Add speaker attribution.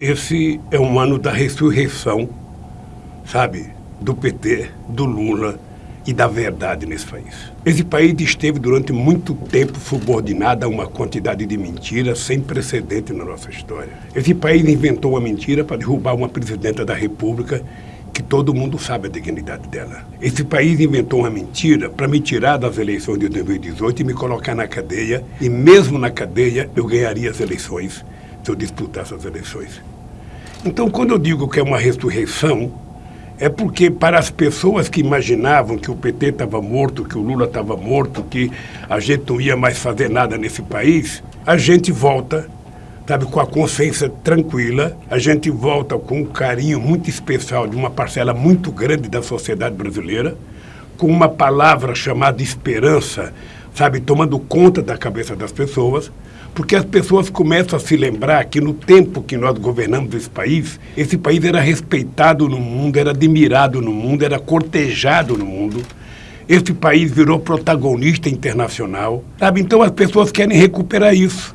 Speaker 1: Esse é um ano da ressurreição, sabe, do PT, do Lula e da verdade nesse país. Esse país esteve durante muito tempo subordinado a uma quantidade de mentiras sem precedente na nossa história. Esse país inventou uma mentira para derrubar uma presidenta da República que todo mundo sabe a dignidade dela. Esse país inventou uma mentira para me tirar das eleições de 2018 e me colocar na cadeia, e mesmo na cadeia eu ganharia as eleições se eu disputasse as eleições. Então, quando eu digo que é uma ressurreição, é porque para as pessoas que imaginavam que o PT estava morto, que o Lula estava morto, que a gente não ia mais fazer nada nesse país, a gente volta, sabe, com a consciência tranquila, a gente volta com um carinho muito especial de uma parcela muito grande da sociedade brasileira, com uma palavra chamada esperança, sabe, tomando conta da cabeça das pessoas, porque as pessoas começam a se lembrar que no tempo que nós governamos esse país, esse país era respeitado no mundo, era admirado no mundo, era cortejado no mundo. Esse país virou protagonista internacional, sabe? Então as pessoas querem recuperar isso.